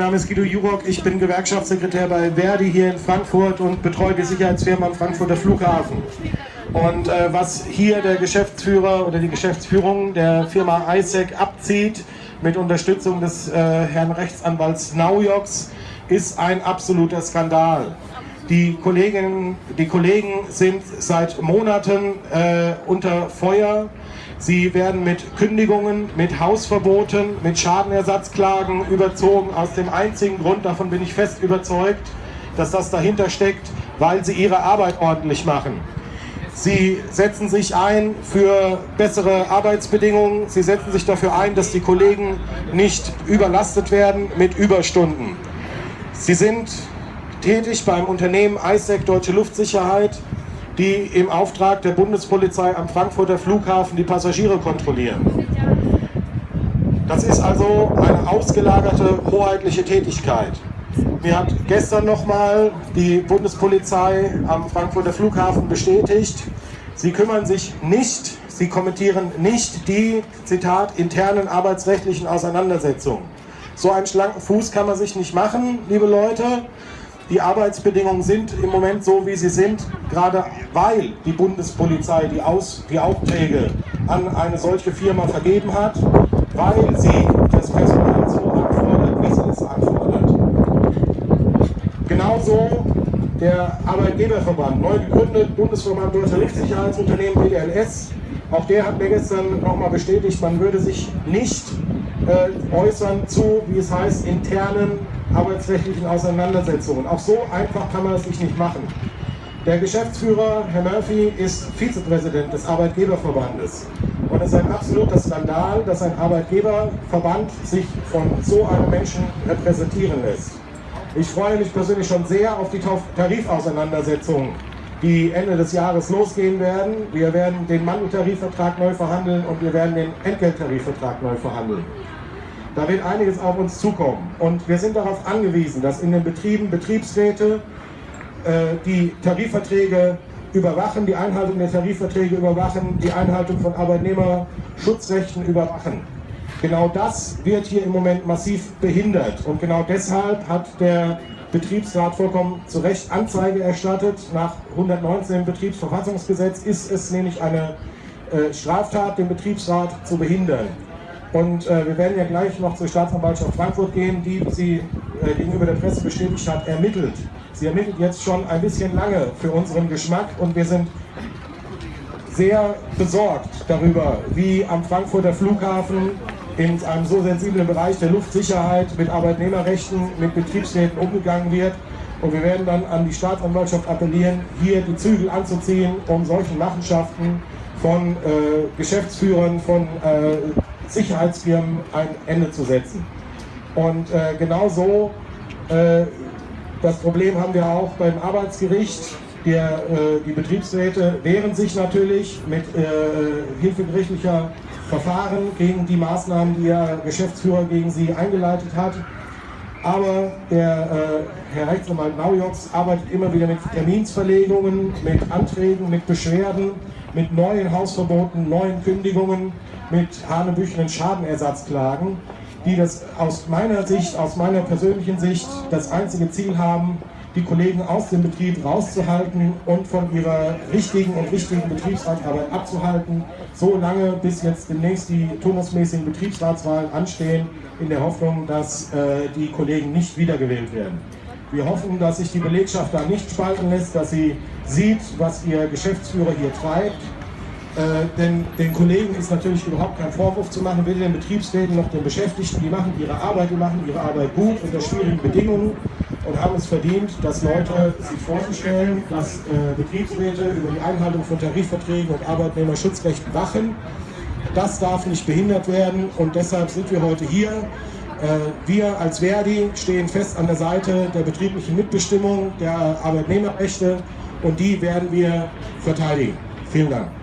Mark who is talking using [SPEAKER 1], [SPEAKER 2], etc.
[SPEAKER 1] Mein Name ist Guido Jurok, ich bin Gewerkschaftssekretär bei Verdi hier in Frankfurt und betreue die Sicherheitsfirma am Frankfurter Flughafen. Und äh, was hier der Geschäftsführer oder die Geschäftsführung der Firma ISEC abzieht, mit Unterstützung des äh, Herrn Rechtsanwalts Naujoks, ist ein absoluter Skandal. Die Kolleginnen, die Kollegen sind seit Monaten äh, unter Feuer. Sie werden mit Kündigungen, mit Hausverboten, mit Schadenersatzklagen überzogen. Aus dem einzigen Grund, davon bin ich fest überzeugt, dass das dahinter steckt, weil sie ihre Arbeit ordentlich machen. Sie setzen sich ein für bessere Arbeitsbedingungen. Sie setzen sich dafür ein, dass die Kollegen nicht überlastet werden mit Überstunden. Sie sind tätig beim Unternehmen ISEC Deutsche Luftsicherheit die im Auftrag der Bundespolizei am Frankfurter Flughafen die Passagiere kontrollieren. Das ist also eine ausgelagerte hoheitliche Tätigkeit. Mir hat gestern nochmal die Bundespolizei am Frankfurter Flughafen bestätigt, sie kümmern sich nicht, sie kommentieren nicht die, Zitat, internen arbeitsrechtlichen Auseinandersetzungen. So einen schlanken Fuß kann man sich nicht machen, liebe Leute. Die Arbeitsbedingungen sind im Moment so, wie sie sind, gerade weil die Bundespolizei die, Aus die Aufträge an eine solche Firma vergeben hat, weil sie das Personal so anfordert, wie sie es anfordert. Genauso der Arbeitgeberverband, neu gegründet, Bundesverband Deutscher Luftsicherheitsunternehmen BDLS, auch der hat mir gestern nochmal bestätigt, man würde sich nicht äh, äußern zu, wie es heißt, internen arbeitsrechtlichen Auseinandersetzungen. Auch so einfach kann man es sich nicht machen. Der Geschäftsführer, Herr Murphy, ist Vizepräsident des Arbeitgeberverbandes. Und es ist ein absoluter Skandal, dass ein Arbeitgeberverband sich von so einem Menschen repräsentieren lässt. Ich freue mich persönlich schon sehr auf die Tarifauseinandersetzungen, die Ende des Jahres losgehen werden. Wir werden den Mandeltarifvertrag neu verhandeln und wir werden den Entgelttarifvertrag neu verhandeln. Da wird einiges auf uns zukommen. Und wir sind darauf angewiesen, dass in den Betrieben Betriebsräte äh, die Tarifverträge überwachen, die Einhaltung der Tarifverträge überwachen, die Einhaltung von Arbeitnehmerschutzrechten überwachen. Genau das wird hier im Moment massiv behindert. Und genau deshalb hat der Betriebsrat vollkommen zu Recht Anzeige erstattet. Nach 119 Betriebsverfassungsgesetz ist es nämlich eine äh, Straftat, den Betriebsrat zu behindern. Und äh, wir werden ja gleich noch zur Staatsanwaltschaft Frankfurt gehen, die sie äh, gegenüber der Presse bestätigt hat, ermittelt. Sie ermittelt jetzt schon ein bisschen lange für unseren Geschmack und wir sind sehr besorgt darüber, wie am Frankfurter Flughafen in einem so sensiblen Bereich der Luftsicherheit mit Arbeitnehmerrechten, mit Betriebsräten umgegangen wird. Und wir werden dann an die Staatsanwaltschaft appellieren, hier die Zügel anzuziehen, um solchen Machenschaften von äh, Geschäftsführern, von äh, Sicherheitsfirmen ein Ende zu setzen. Und äh, genau so, äh, das Problem haben wir auch beim Arbeitsgericht. Der, äh, die Betriebsräte wehren sich natürlich mit äh, hilfegerichtlicher Verfahren gegen die Maßnahmen, die der Geschäftsführer gegen sie eingeleitet hat. Aber der äh, Herr Rechtsanwalt Naujoks arbeitet immer wieder mit Terminsverlegungen, mit Anträgen, mit Beschwerden, mit neuen Hausverboten, neuen Kündigungen, mit hanebüchenen Schadenersatzklagen, die das aus meiner Sicht, aus meiner persönlichen Sicht, das einzige Ziel haben, die Kollegen aus dem Betrieb rauszuhalten und von ihrer richtigen und wichtigen Betriebsratsarbeit abzuhalten, so lange bis jetzt demnächst die turnusmäßigen Betriebsratswahlen anstehen, in der Hoffnung, dass äh, die Kollegen nicht wiedergewählt werden. Wir hoffen, dass sich die Belegschaft da nicht spalten lässt, dass sie sieht, was ihr Geschäftsführer hier treibt. Äh, denn den Kollegen ist natürlich überhaupt kein Vorwurf zu machen, weder den Betriebsräten noch den Beschäftigten. Die machen ihre Arbeit, die machen ihre Arbeit gut unter schwierigen Bedingungen und haben es verdient, dass Leute sich vorzustellen, dass äh, Betriebsräte über die Einhaltung von Tarifverträgen und Arbeitnehmerschutzrechten wachen. Das darf nicht behindert werden und deshalb sind wir heute hier. Äh, wir als Verdi stehen fest an der Seite der betrieblichen Mitbestimmung, der Arbeitnehmerrechte und die werden wir verteidigen. Vielen Dank.